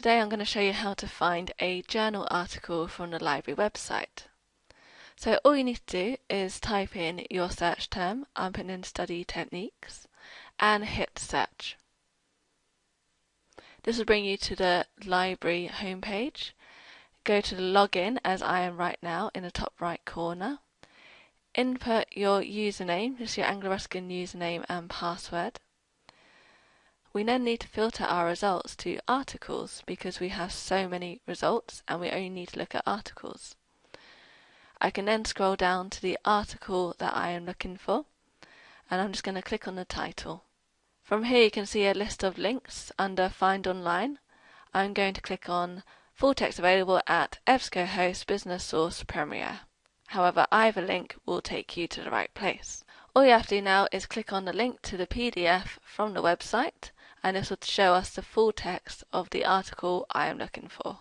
Today I'm going to show you how to find a journal article from the library website. So all you need to do is type in your search term, I'm putting in study techniques, and hit search. This will bring you to the library homepage. Go to the login as I am right now in the top right corner. Input your username, just your Anglia Ruskin username and password. We then need to filter our results to articles because we have so many results and we only need to look at articles. I can then scroll down to the article that I am looking for and I'm just going to click on the title. From here you can see a list of links under Find Online. I'm going to click on Full text available at EBSCOhost Business Source Premier. However, either link will take you to the right place. All you have to do now is click on the link to the PDF from the website and this will show us the full text of the article I am looking for.